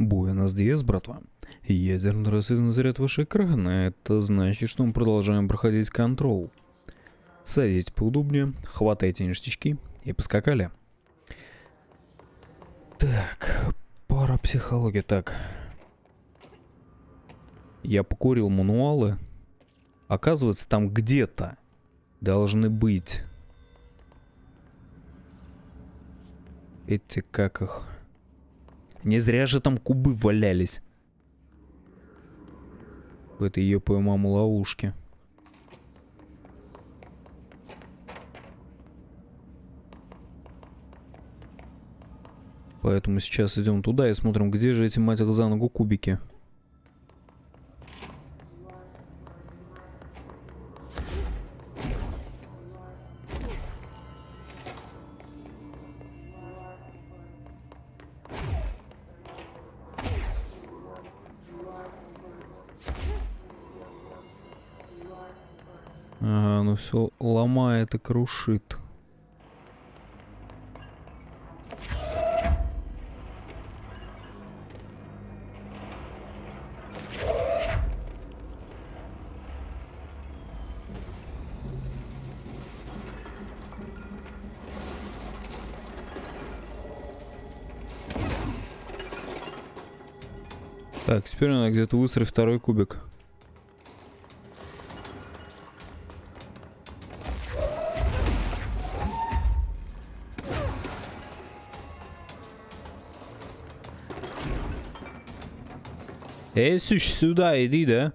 Буэнос Диас, братва. Ядерный рассветный заряд выше экрана. Это значит, что мы продолжаем проходить контрол. Садитесь поудобнее, хватайте ништячки и поскакали. Так, пара психологии. Так. Я покурил мануалы. Оказывается, там где-то должны быть эти, как их... Не зря же там кубы валялись. В этой ее маму ловушке. Поэтому сейчас идем туда и смотрим, где же эти, мать за ногу кубики. Все ломает и крушит. Так, теперь надо где-то выстроить второй кубик. Eğer suçsu da ediydi. Né?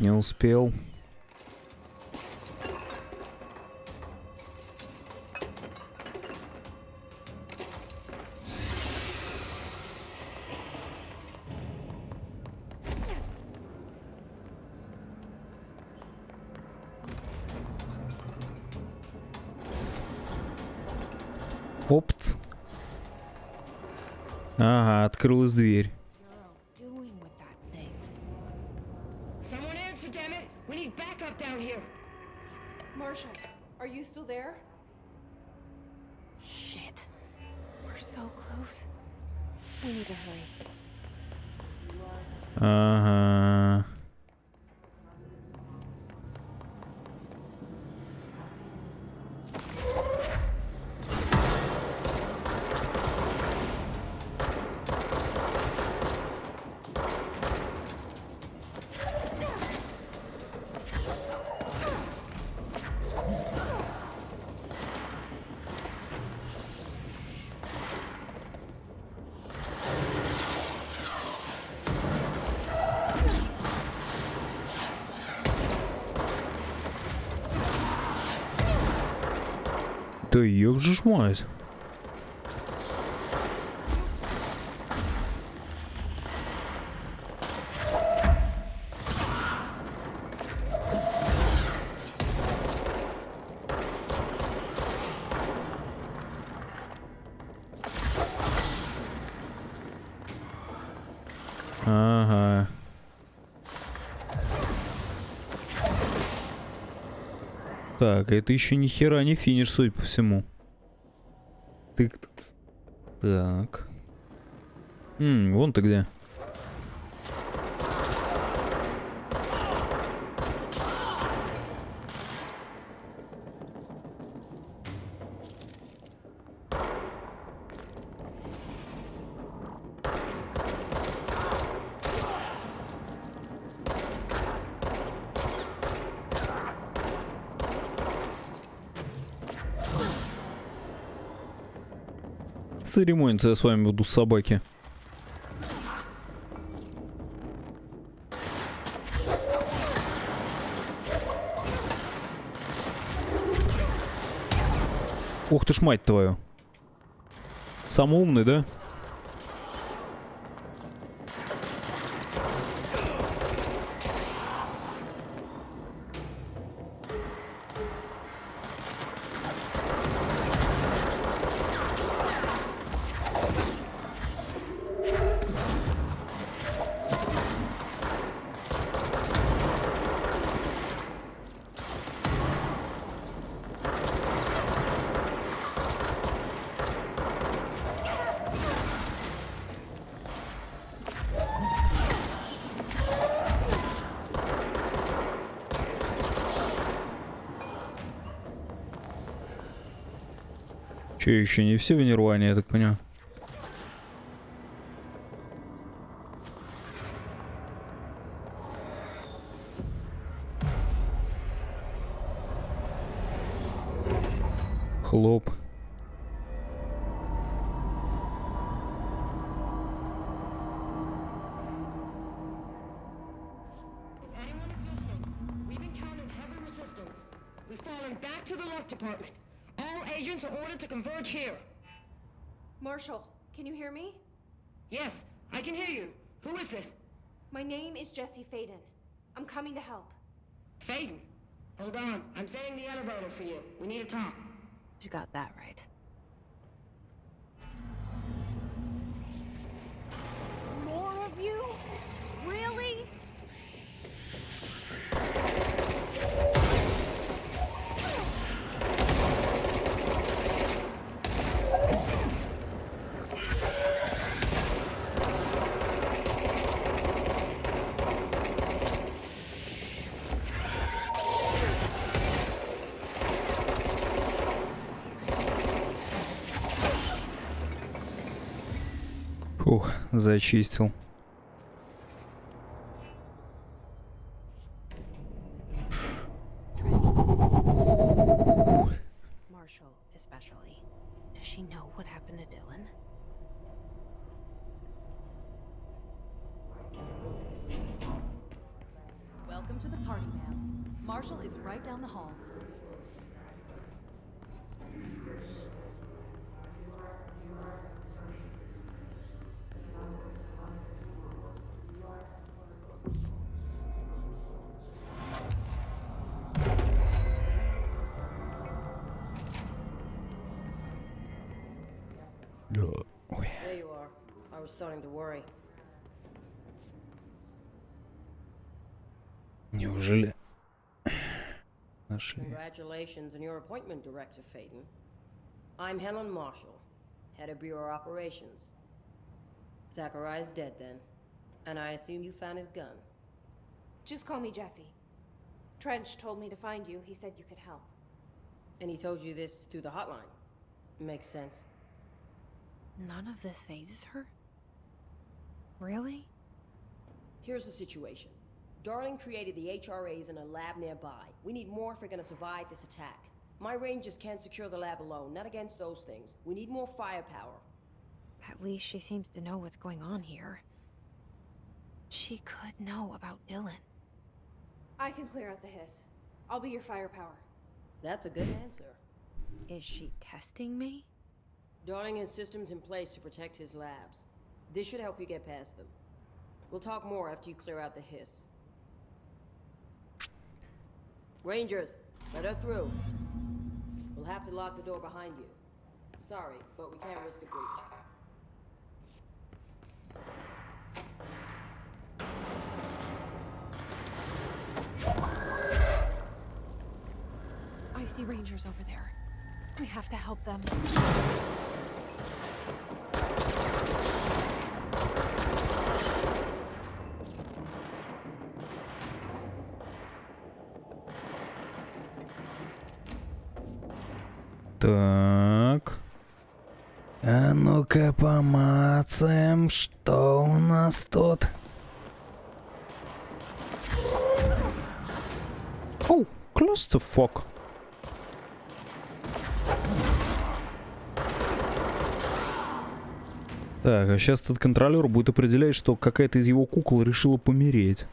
Блять, не успел. Опц. Ага, открылась дверь. juk žmonės. Так, это еще ни хера не финиш, судя по всему. Тык. Так. М, вон ты где. Церемониться я с вами буду собаки. Ух ты ж мать твою. Самый умный, да? Че, еще не все в Нирване, я так понимаю? Хлоп. Department. All agents are ordered to converge here. Marshall, can you hear me? Yes, I can hear you. Who is this? My name is Jesse Faden. I'm coming to help. Faden. Hold on. I'm sending the elevator for you. We need to talk. She got that right. Фух, зачистил. Неужели нашли? Congratulations on your appointment, Director Faden. I'm Helen Marshall, head of Bureau Operations. Zachariah's dead then, and I assume you found his gun. Just call me Jesse. Trench told me to find you. He said you could help. And he told you this through the hotline. Makes sense. None of this phases her? Really? Here's the situation. Darling created the HRAs in a lab nearby. We need more if we're gonna survive this attack. My rangers can't secure the lab alone, not against those things. We need more firepower. At least she seems to know what's going on here. She could know about Dylan. I can clear out the hiss. I'll be your firepower. That's a good answer. Is she testing me? Darling has systems in place to protect his labs. This should help you get past them. We'll talk more after you clear out the hiss. Rangers, let her through. We'll have to lock the door behind you. Sorry, but we can't risk a breach. I see rangers over there. We have to help them. Так. А ну-ка помацаем, что у нас тут. Оу, clusterfuck. Так, а сейчас этот контролер будет определять, что какая-то из его кукол решила помереть.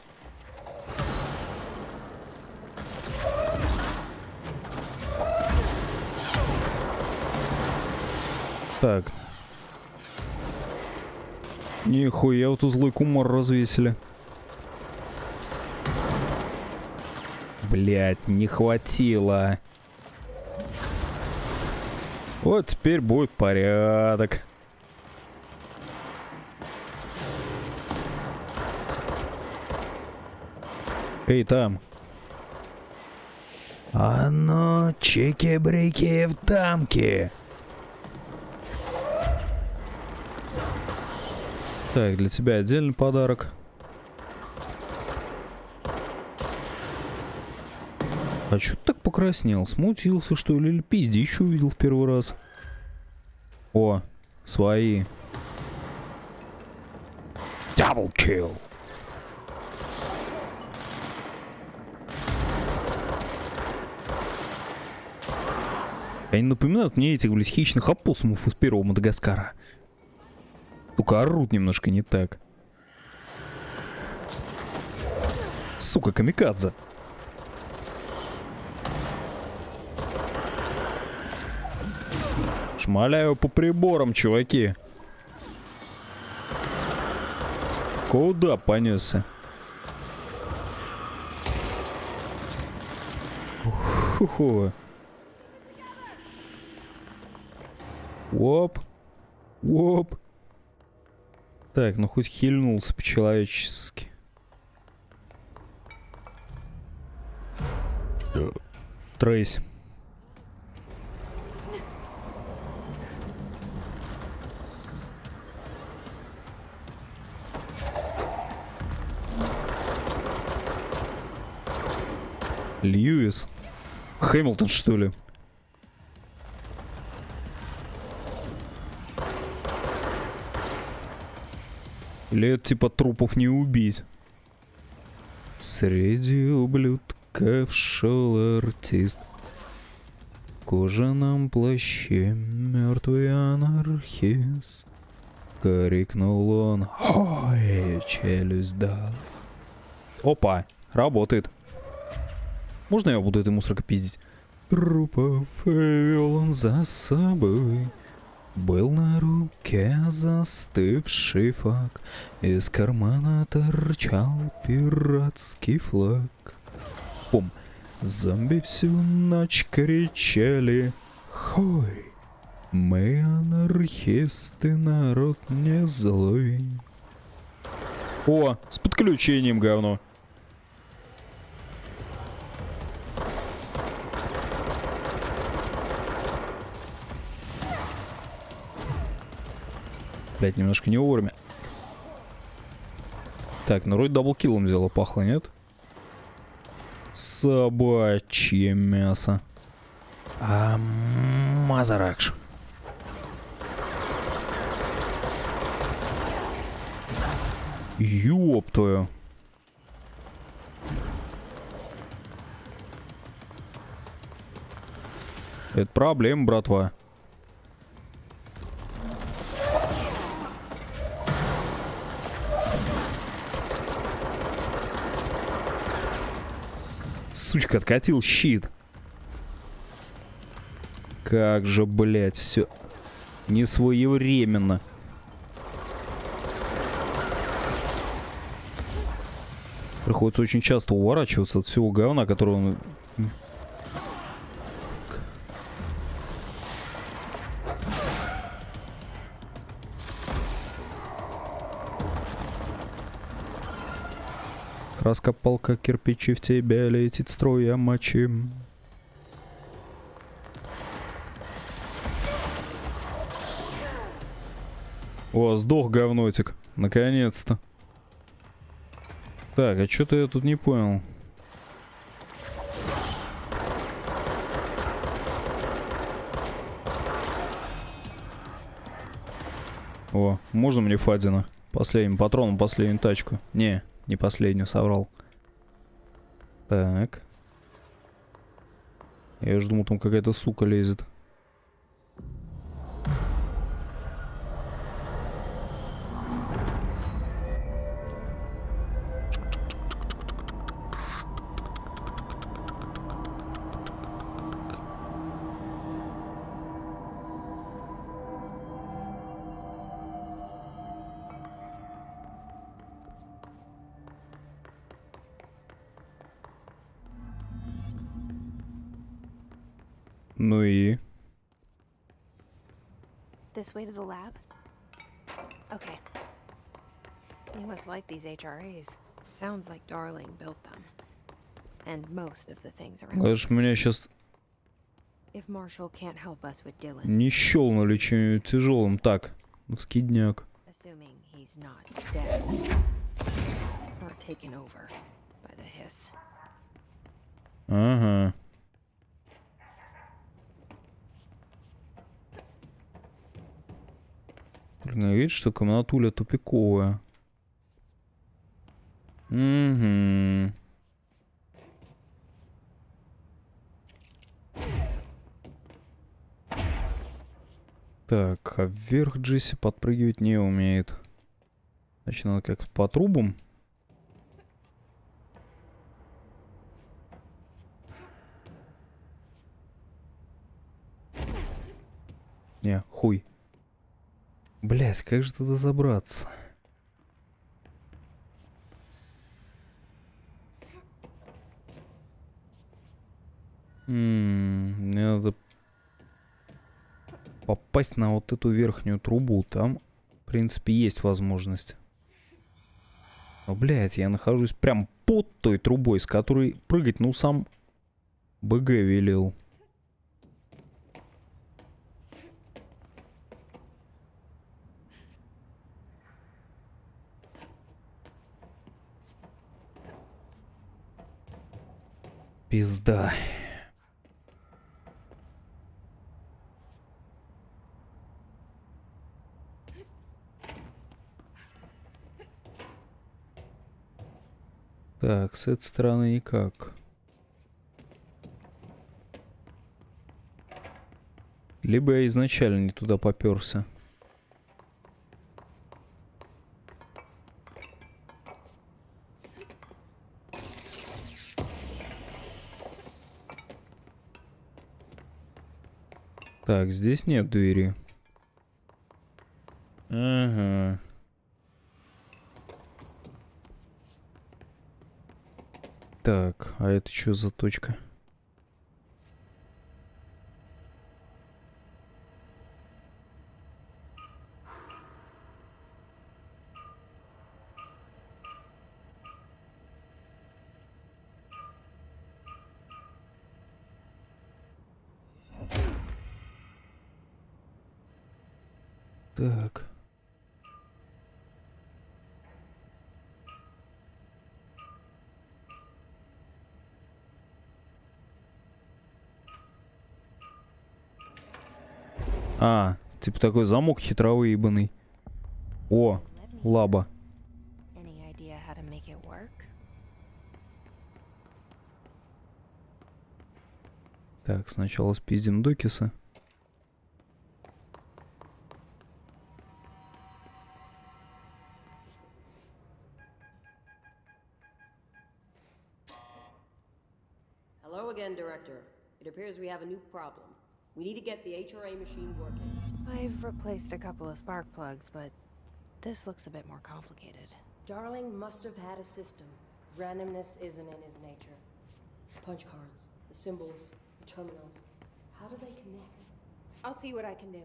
Так. Нихуя, вот тут злой кумар развесили. Блять, не хватило. Вот теперь будет порядок. Эй, там. А ну, чики-брики в дамки. Так, для тебя отдельный подарок. А чё ты так покраснел? Смутился, что ли? Или пиздищу увидел в первый раз? О, свои. Double kill. Они напоминают мне этих, блядь, хищных опоссумов из первого Мадагаскара. Только орут немножко не так. Сука, камикадзе. Шмаляю по приборам, чуваки. Куда понесся? Ху-ху. Оп. Оп. Так, ну хоть хильнулся по-человечески. Трейс. Льюис. Хэмилтон, что ли? Это типа трупов не убить? Среди ублюдков шел артист. В кожаном плаще мертвый анархист. Крикнул он. Ой, челюсть да. Опа, работает. Можно я буду этой мусоркой пиздить? Трупов вел он за собой. Был на руке застывший фак, Из кармана торчал пиратский флаг. Пум. Зомби всю ночь кричали Хой! Мы анархисты, народ не злой. О, с подключением говно. Блять, немножко не вовремя. Так, ну вроде double kill ом дело пахло, нет? Собачье мясо. А, Массаракш. Ёб твою. Это проблема, братва. Сучка, откатил щит. Как же, блядь, все не своевременно. Приходится очень часто уворачиваться от всего говна, которого он... Краска, палка, кирпичи в тебя летит струя мочи. О, сдох говнотик. Наконец-то. Так, а что-то я тут не понял. О, можно мне Фадина? Последним патроном последнюю тачку. Не, не последнюю, соврал. Так. Я уже думал, там какая-то сука лезет. Ну и... This way to the lab? Okay. You must like these HRAs. Sounds like Darling built them. And most of the things around. Даже меня сейчас If Marshall can't help us with Dylan, не щелнули чем-нибудь тяжелым. Так, ну вскидняк. assuming he's not dead or taken over by the hiss. Ага. Блин, видишь, что комнатуля тупиковая. Угу. Так, а вверх Джесси подпрыгивать не умеет. Значит, надо как-то по трубам. Не, хуй. Блять, как же туда забраться? Мне надо попасть на вот эту верхнюю трубу. Там, в принципе, есть возможность. Но, блядь, я нахожусь прям под той трубой, с которой прыгать, ну, сам БГ велел. Пизда. Так, с этой стороны никак. Либо я изначально не туда поперся. Так, здесь нет двери. Ага. Так, а это что за точка? Так. А, типа такой замок хитровый ебаный. О, лаба. Так, сначала спиздим Докиса. Hello again, Director. It appears we have a new problem. We need to get the HRA machine working. I've replaced a couple of spark plugs, but this looks a bit more complicated. Darling must have had a system. Randomness isn't in his nature. The punch cards, the symbols, the terminals. How do they connect? I'll see what I can do.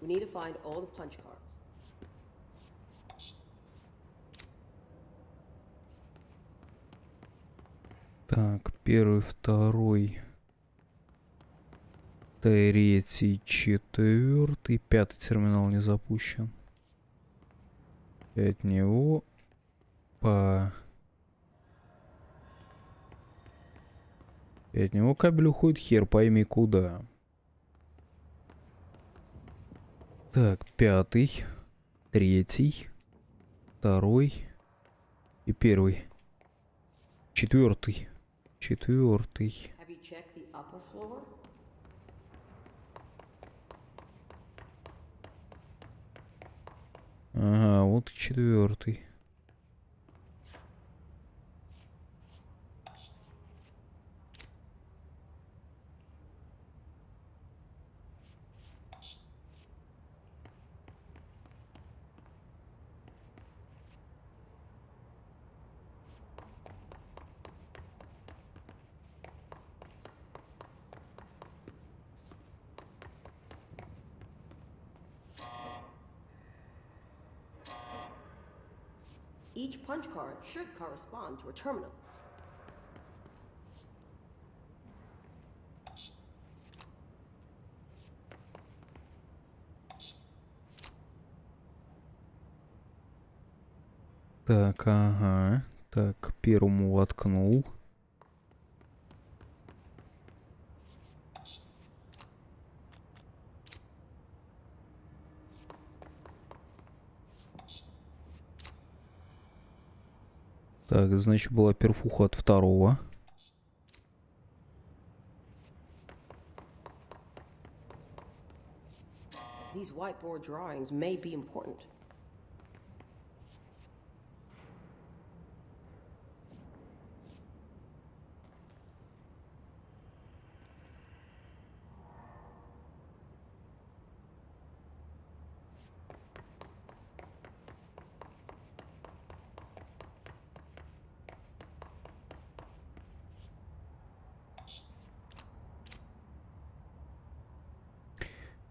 We need to find all the punch cards. Так, первый, второй, третий, четвертый, пятый терминал не запущен. От него по... И от него кабель уходит хер пойми куда. Так, пятый, третий, второй и первый. Четвертый. Четвертый. Ага, вот четвертый. Each punch card should correspond to a terminal. Так, ага. Так, первому воткнул. Так, значит, была перфуха от второго. These whiteboard drawings may be important.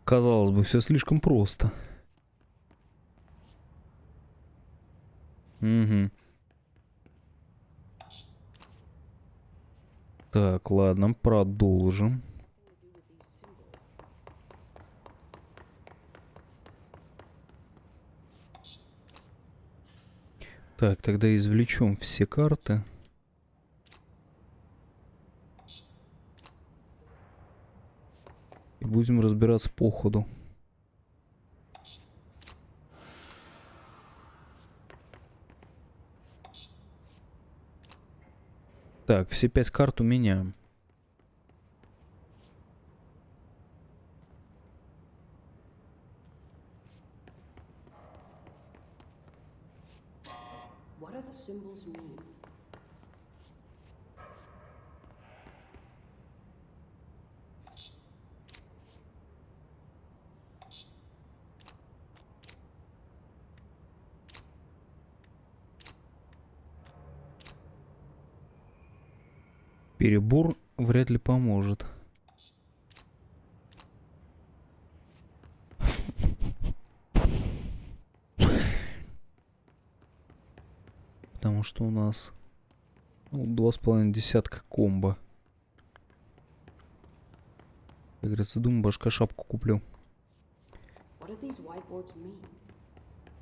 Казалось бы, все слишком просто. Угу. Так, ладно, продолжим. Так, тогда извлечем все карты. Будем разбираться по ходу. Так, все пять карт у меня. Перебор вряд ли поможет. Потому что у нас ну, два с половиной десятка комбо. Как говорится, думаю, башка шапку куплю.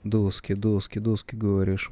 Доски, доски, доски, говоришь.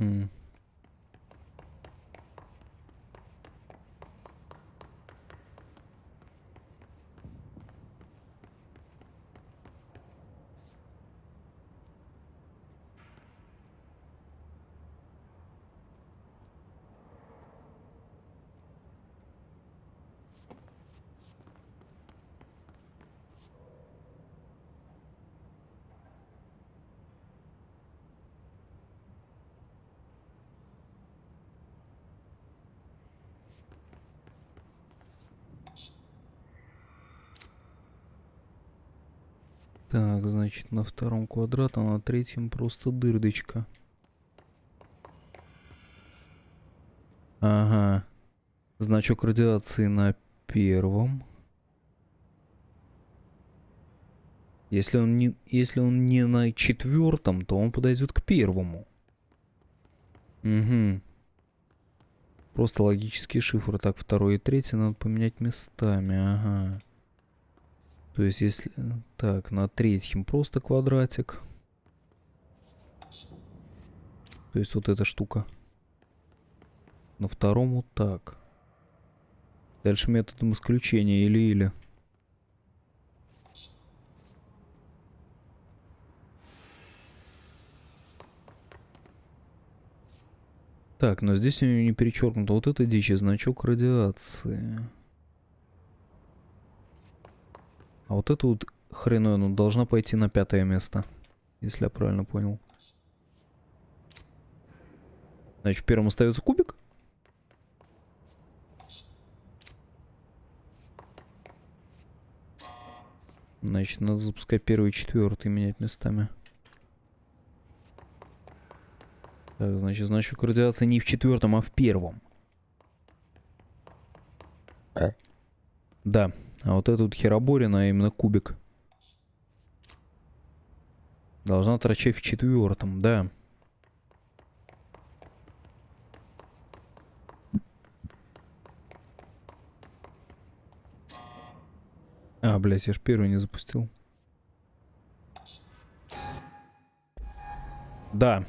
М. Так, значит, на втором квадрат, а на третьем просто дырдочка. Ага. Значок радиации на первом. Если он не, если он не на четвертом, то он подойдет к первому. Угу. Просто логический шифр. Так, второй и третий надо поменять местами. Ага. То есть если... Так, на третьем просто квадратик. То есть вот эта штука. На втором вот так. Дальше методом исключения или-или. Так, но здесь у него не перечеркнуто. Вот это дичь, значок радиации. А вот это вот хреновая, ну, должна пойти на пятое место. Если я правильно понял. Значит, первым остается кубик. Значит, надо запускать первый и четвертый, менять местами. Так, значит, значок радиации не в четвертом, а в первом. Да, а вот вот хероборина, а именно кубик. Должна торчать в четвертом, да. А, блядь, я ж первый не запустил. Да.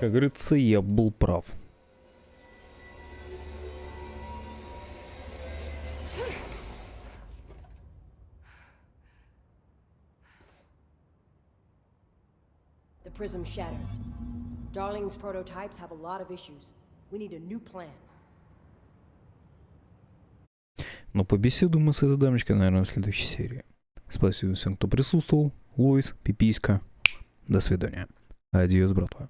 Как говорится, я был прав. The prism shattered. Darling's prototypes have a lot of issues. We need a new plan. Но побеседуем мы с этой дамочкой, наверное, в следующей серии. Спасибо всем, кто присутствовал. Луис, Пиписька. До свидания. Адьос, братва.